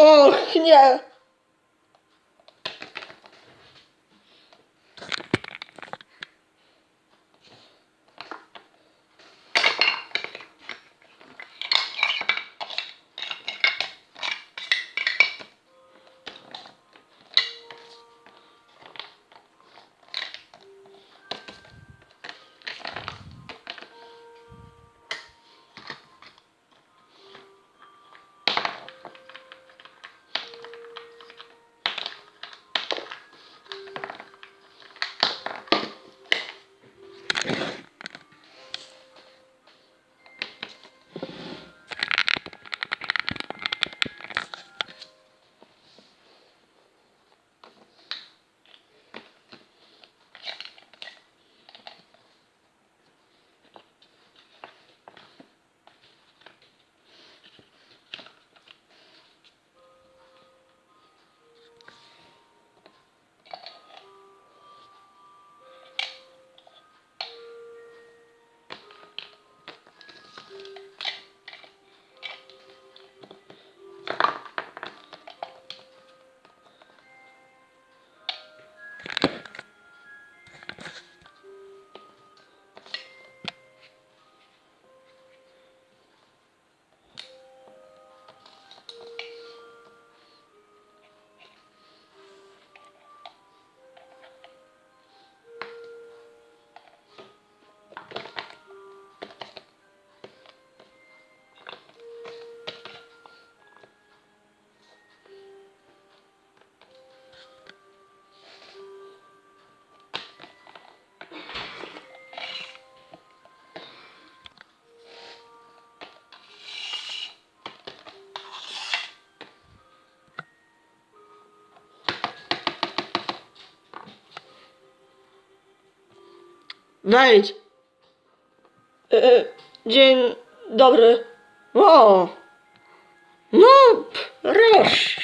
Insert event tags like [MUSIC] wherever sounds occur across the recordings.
Och, nie. Wejdź. E, dzień dobry. O. No, proszę.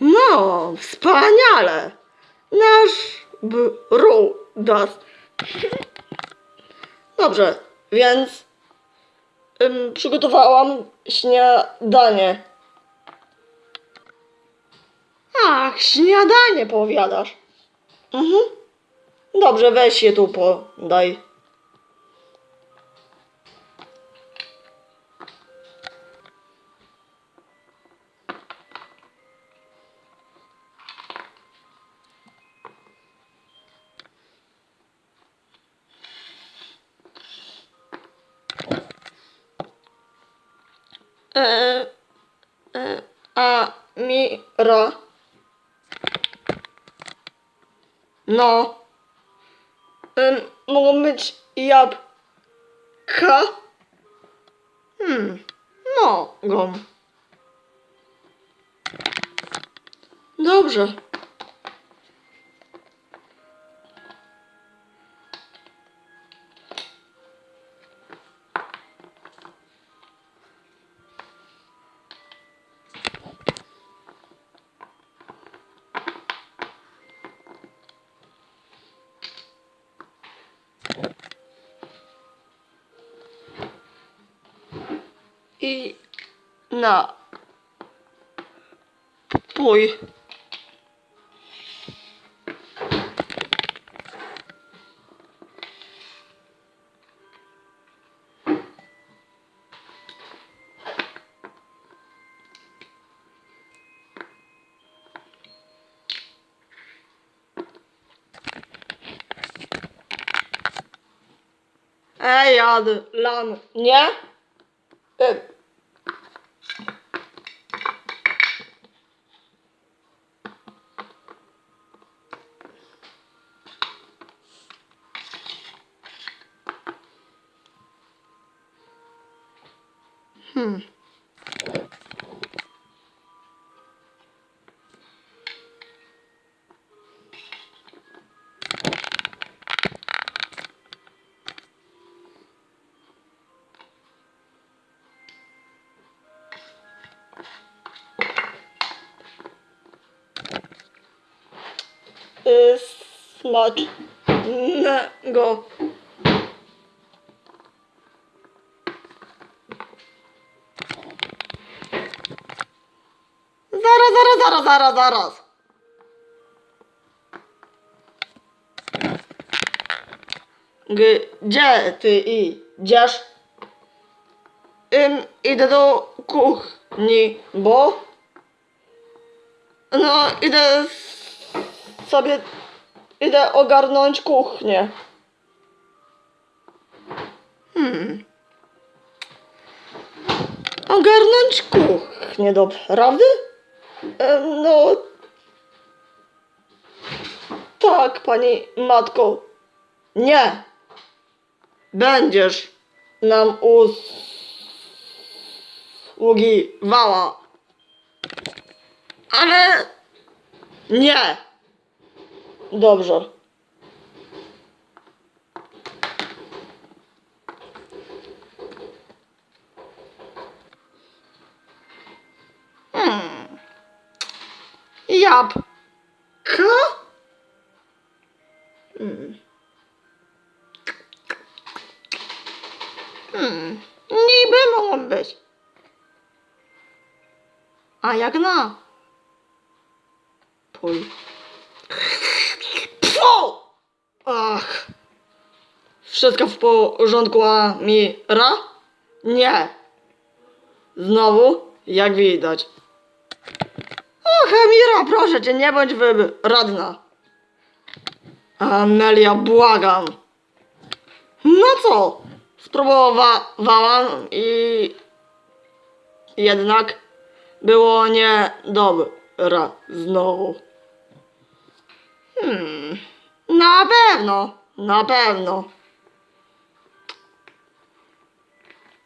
No, wspaniale. Nasz brudas. Dobrze, więc ym, przygotowałam śniadanie. Ach, śniadanie powiadasz. Mhm. Dobrze, weź je tu podaj. E, e, a Mira. No. Ym, mogą być jabłka? Hmm, mogą. Dobrze. I na pój. Ej, Adlan, nie? Hmm. Y, Smacznego. zaraz, zaraz, zaraz, zaraz. Gdzie ty idziesz? Ym, idę do kuchni, bo... No, idę sobie... Idę ogarnąć kuchnię. Hmm. Ogarnąć kuchnię, naprawdę? No... Tak, pani matko. Nie. Będziesz nam usługiwała. Ale nie. Dobrze. Hmm. Jabłka? Hmm. Hmm. Niby mogą być. A jak na? Pój. Pfu! Ach. Wszystko w porządku, a Mira? Nie. Znowu, jak widać. Och, Amira, proszę cię, nie bądź wybredna. Amelia, błagam. No co? Spróbowałam i jednak było niedobre znowu. Hmm. Na pewno, na pewno.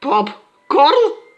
Popcorn?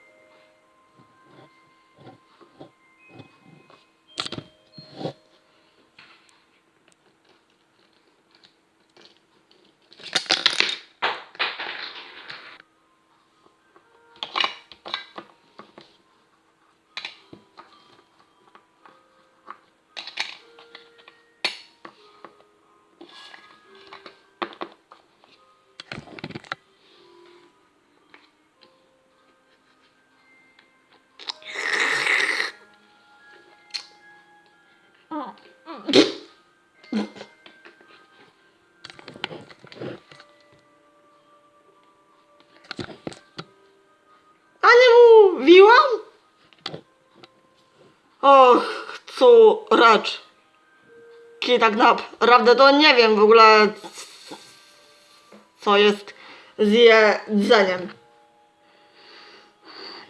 Córeczki, tak naprawdę to nie wiem w ogóle, co jest z jedzeniem.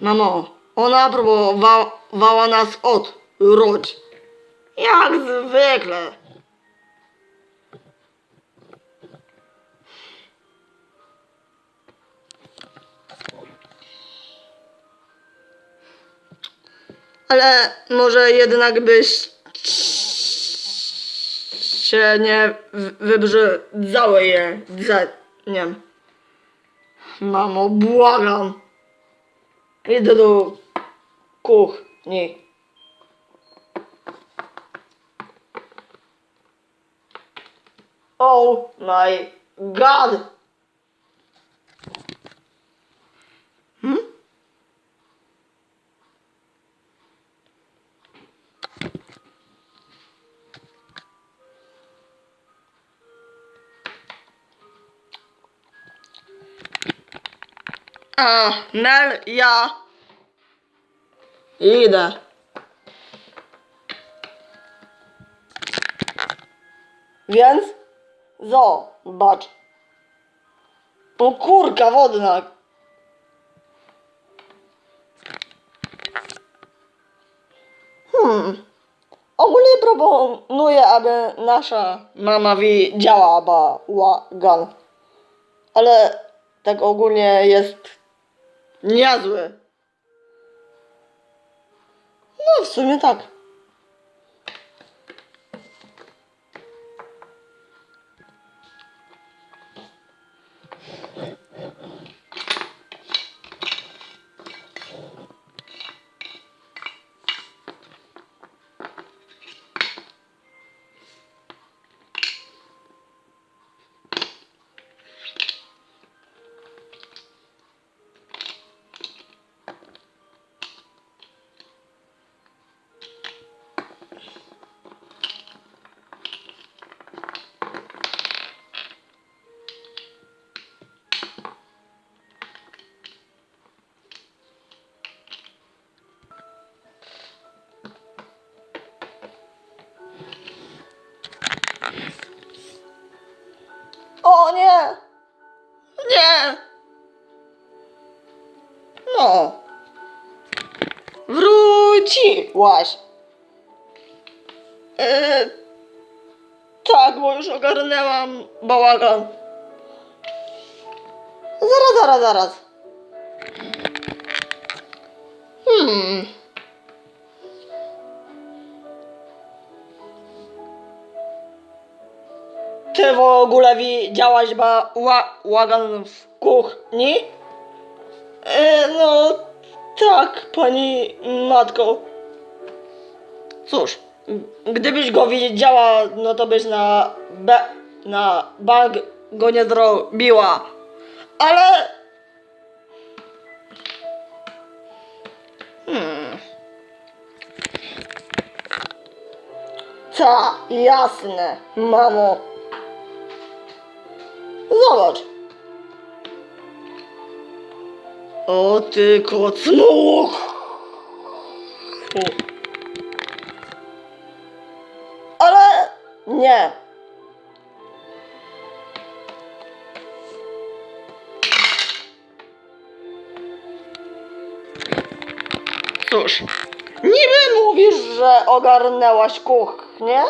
Mamo, ona próbowała nas odrodzić. Jak zwykle. Ale może jednak byś się nie wybrzydzały jedzeniem. Mamo, błagam. Idę do kuchni. Oh my god. A, Mel, ja idę. Więc zobacz. O kurka wodna. Hmm. Ogólnie proponuję, aby nasza mama widziała bałagan. Ale tak ogólnie jest niezły. No w sumie tak. No. Wróciłaś. E, tak, bo już ogarnęłam bałagan. Zaraz, zaraz, zaraz. Hmm. Ty w ogóle widziałaś bałagan w kuchni? E, no tak, pani matko. Cóż, gdybyś go widziała, no to byś na, be, na bank go nie zrobiła. Ale... Hmm. Ta, jasne, mamo. Zobacz. O ty kocmuch! Ale nie. Cóż, niby mówisz, że ogarnęłaś kuchnię?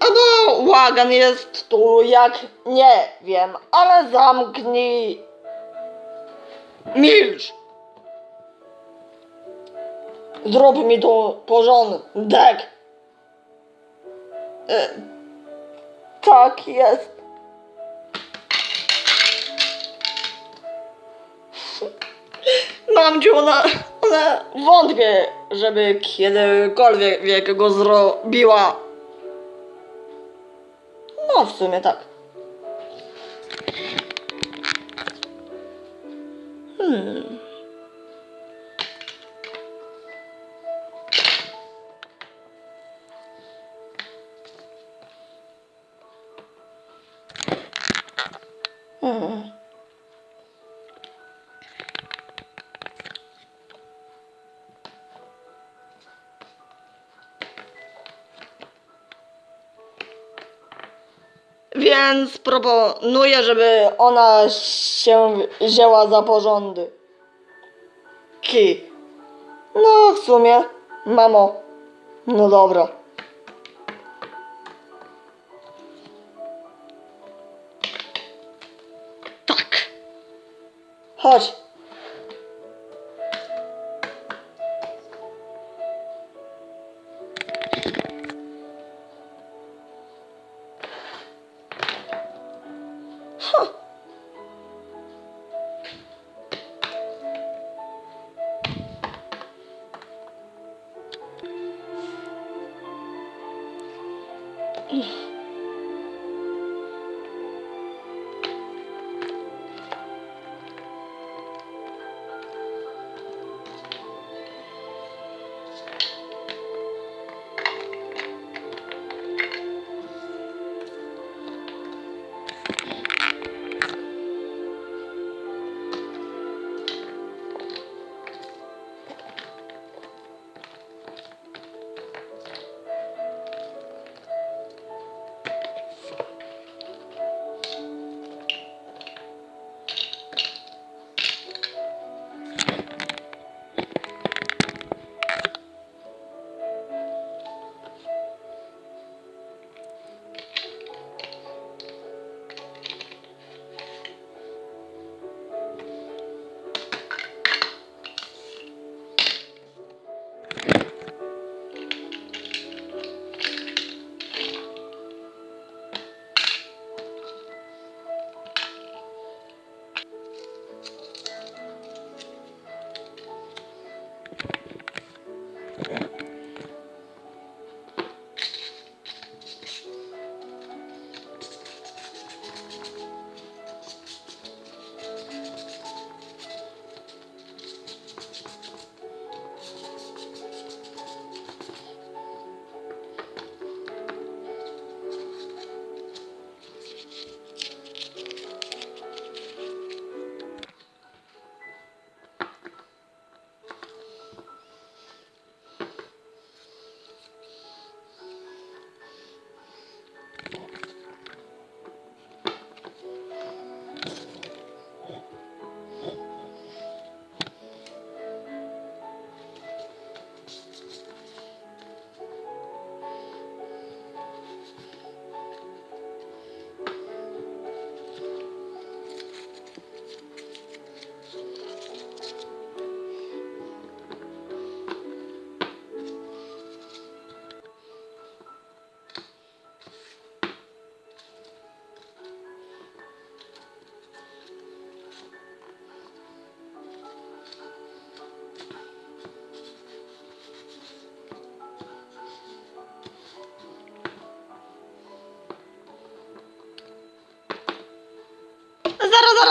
Albo łagan jest tu jak nie wiem, ale zamknij. Milcz! Zrób mi tu porządek. E, tak jest. Mamciu, ona, ona wątpię, żeby kiedykolwiek go zrobiła. No, w sumie tak. Hmm. Więc proponuję, żeby ona się wzięła za porządy. Ki. No, w sumie, mamo. No dobra. Tak. Chodź. Yeah.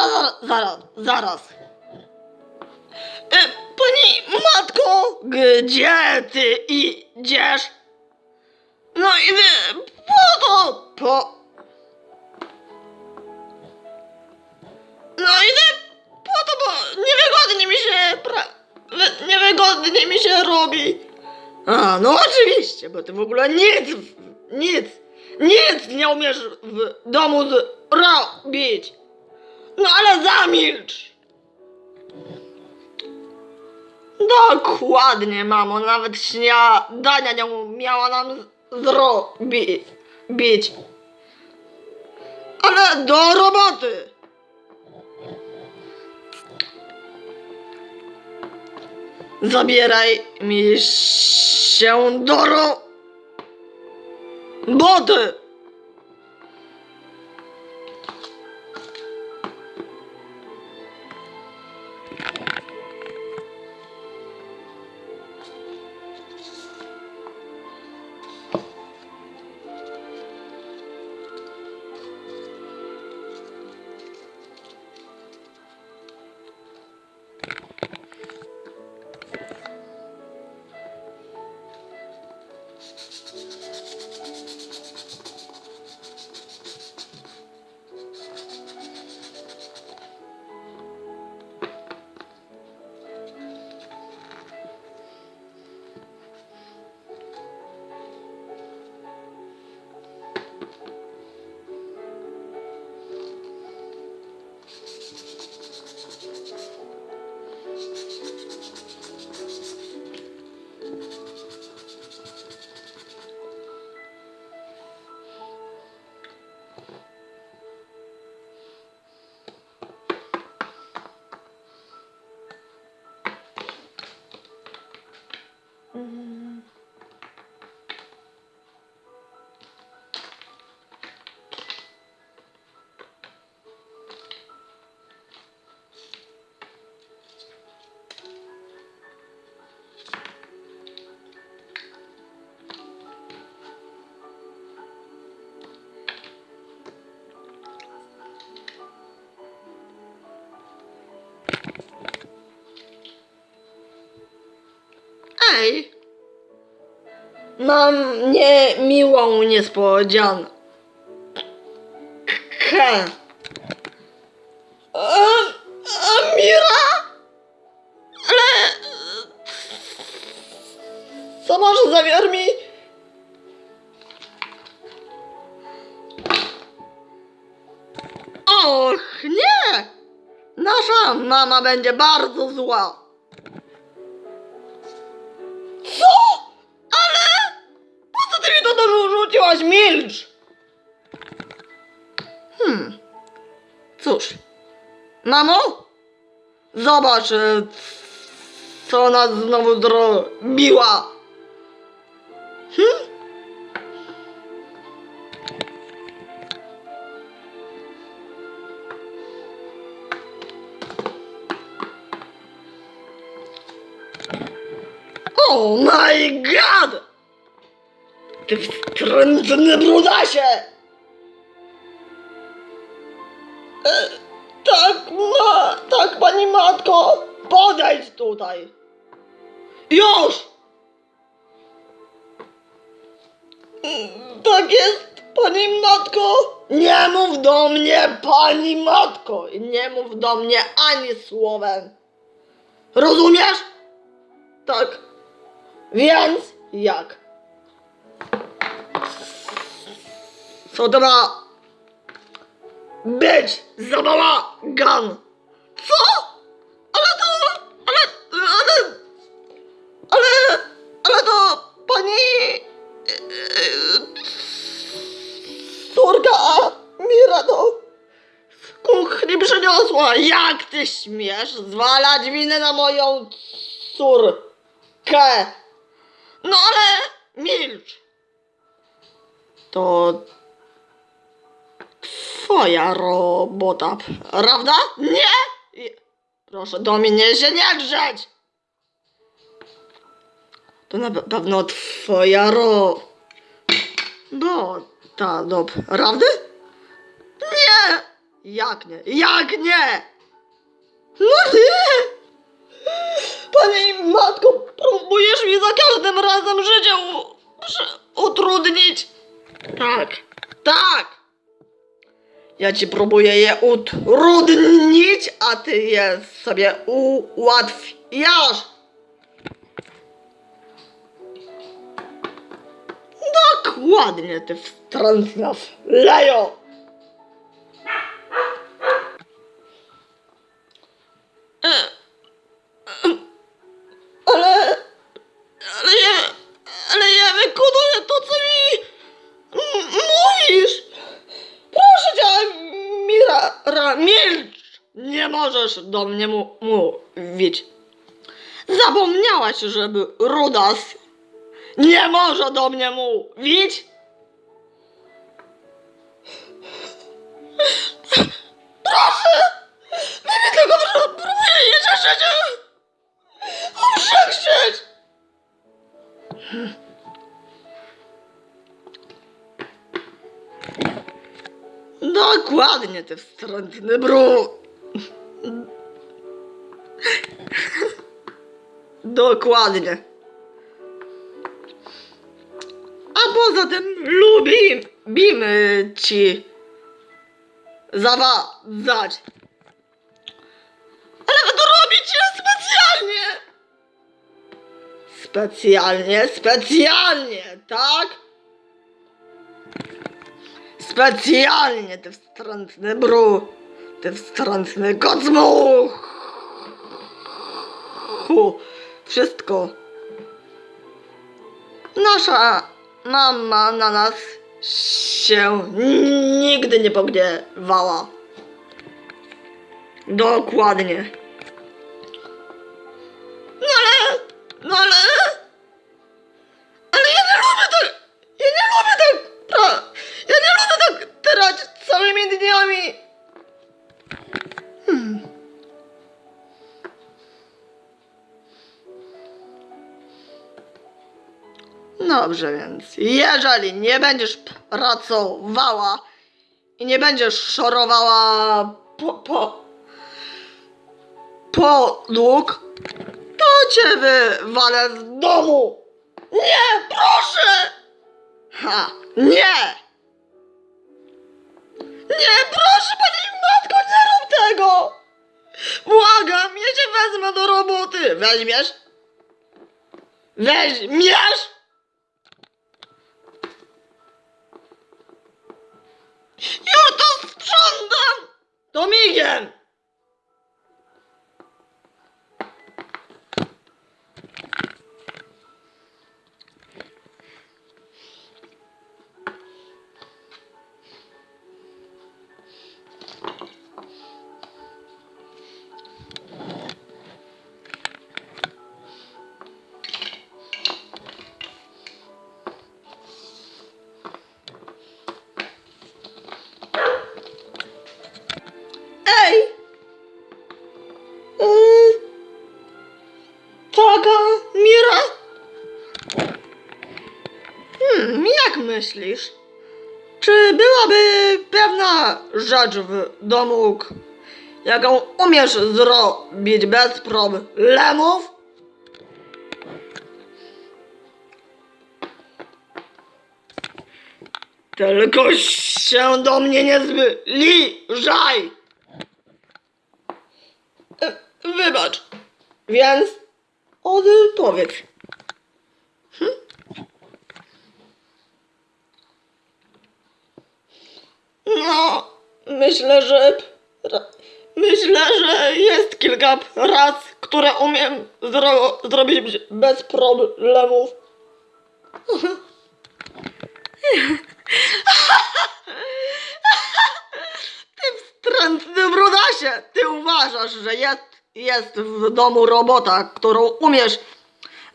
Zaraz, zaraz, zaraz. E, pani matko, gdzie ty idziesz? No i wy, po to, po... No idę po to, bo niewygodnie mi się pra... wy- Niewygodnie mi się robi. A, no oczywiście, bo ty w ogóle nic, nic, nic nie umiesz w domu zrobić. No ale zamilcz. Dokładnie, mamo, nawet śniadania nie umiała nam zrobić. Ale do roboty. Zabieraj mi się do roboty. Mam niemiłą niespodziankę. Amira? Ale... Co masz zamiar mi... Och, nie! Nasza mama będzie bardzo zła. Mamo? Zobacz, e, co ona znowu zrobiła. Hmm? Oh my god! Ty wstrętny brudasie! Tutaj. Już! Tak jest, pani matko. Nie mów do mnie, pani matko. I nie mów do mnie ani słowem. Rozumiesz? Tak. Więc jak? Co to ma być za bałagan? Co? Pani... Córka Mira do kuchni przyniosła. Jak ty śmiesz zwalać winę na moją córkę? No ale milcz. To twoja robota, prawda? Nie? Proszę do mnie się nie grzeć. To na pe- pewno twoja ro... Bo ta do prawdy? Nie! Jak nie? Jak nie? No nie! Pani matko, próbujesz mi za każdym razem życie u, utrudnić. Tak, tak. Ja ci próbuję je utrudnić, a ty je sobie ułatwiasz. Dokładnie, ty wstrętna lejo. E, Ale, ale ja, ale ja wykonuję to, co mi mówisz. Proszę cię, Mira, ra, milcz. Nie możesz do mnie mu, mówić. Zapomniałaś, żeby Rudas nie może do mnie mówić. Proszę! Wy mi tylko pró- próbujecie życie uprzedzać! Dokładnie, ty wstrętny brud. Dokładnie. Tym lubimy ci zawadzać. Ale wy to robicie specjalnie! Specjalnie, specjalnie, tak? Specjalnie, ty wstrętny bru, ty wstrętny kocmuchu. Wszystko. Nasza mama na nas się nigdy nie pogniewała. Dokładnie. No ale, no ale, ale ja nie lubię tak, ja nie lubię tak, ja nie lubię tak trać całymi dniami. Dobrze więc, jeżeli nie będziesz pracowała i nie będziesz szorowała po, po, podłóg, to cię wywalę z domu! Nie, proszę! Ha, nie! Nie, proszę pani matko, nie rób tego! Błagam, ja cię wezmę do roboty! Weźmiesz? Weźmiesz? Już to sprzątam! To migiem! Myślisz? Czy byłaby pewna rzecz w domu, jaką umiesz zrobić bez problemów? Tylko się do mnie nie zbliżaj! E, Wybacz. Więc odpowiedz. Hm? No, myślę, że. Myślę, że jest kilka prac, które umiem zro zrobić bez problemów. Ty wstrętny brudasie! Ty uważasz, że jest, jest w domu robota, którą umiesz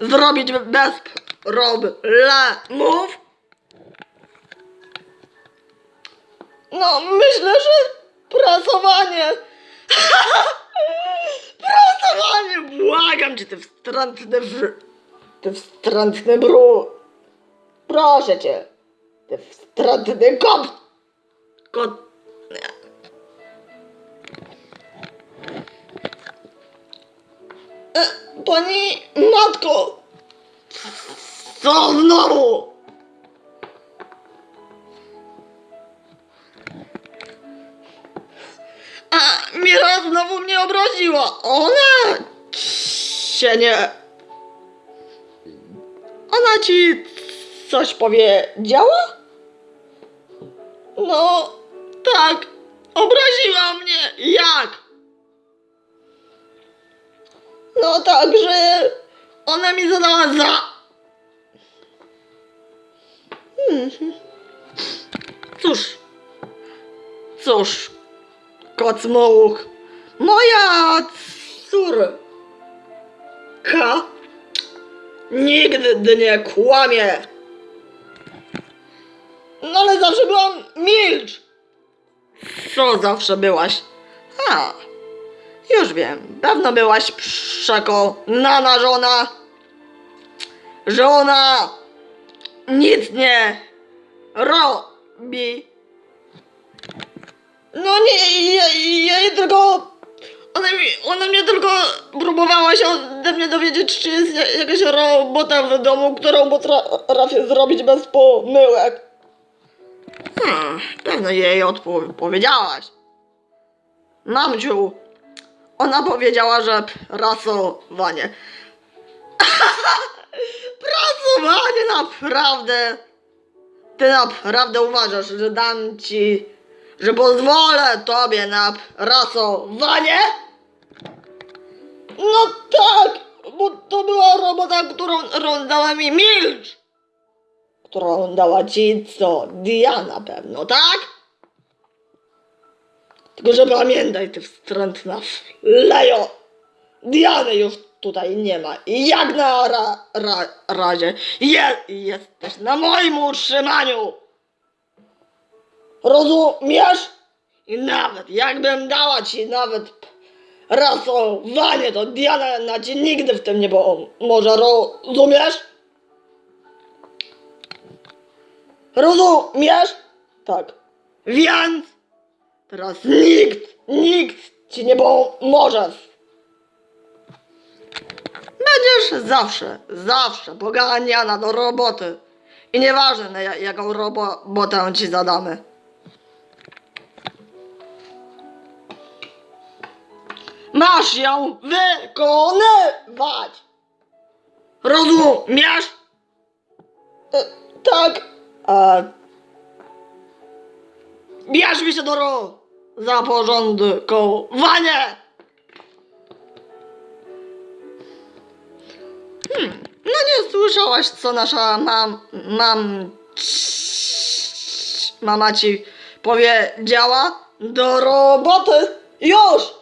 zrobić bez problemów? No, myślę, że pracowanie. [LAUGHS] pracowanie! Błagam cię, te wstrętne br... Te wstrętne bru... Proszę cię. Te wstrętne kop... Kot... E, pani matko! Co znowu? A Mira znowu mnie obraziła. Ona się nie... Ona ci coś powiedziała? No, tak. Obraziła mnie. Jak? No tak, że ona mi zadała za... Mhm. Cóż. Cóż. Kocmołuk. Moja córka nigdy nie kłamie. No ale zawsze byłam milcz. Co zawsze byłaś? A, już wiem. Pewno byłaś przekonana, że ona... Że ona nic nie robi. No nie, ja, ja jej tylko... Ona, mi, ona mnie tylko próbowała się ode mnie dowiedzieć, czy jest ja- jakaś robota w domu, którą potrafię zrobić bez pomyłek. Hmm, pewno jej odpowiedziałaś. Mamciu, ona powiedziała, że prasowanie. [LAUGHS] prasowanie naprawdę. Ty naprawdę uważasz, że dam ci, że pozwolę tobie na prasowanie? No tak, bo to była robota, którą, którą dała mi milcz. Którą dała ci co? Diana pewno, tak? Tylko, że pamiętaj, ty wstrętna lejo. Diany już tutaj nie ma. I jak na ra, ra, razie je, jesteś na moim utrzymaniu. Rozumiesz? I nawet jakbym dała ci nawet rasowanie, to Diana na ci nigdy w tym nie może rozumiesz? Rozumiesz? Tak. Więc teraz nikt, nikt ci nie pomoże. Będziesz zawsze, zawsze poganiana do roboty. I nieważne jaką robotę ci zadamy. Masz ją wykonywać. Rozumiesz? E, tak. A... Bierz mi się do ro... za porządkowanie. Hmm, no nie słyszałaś, co nasza mam... mam... mama ci powiedziała? Do roboty! Już!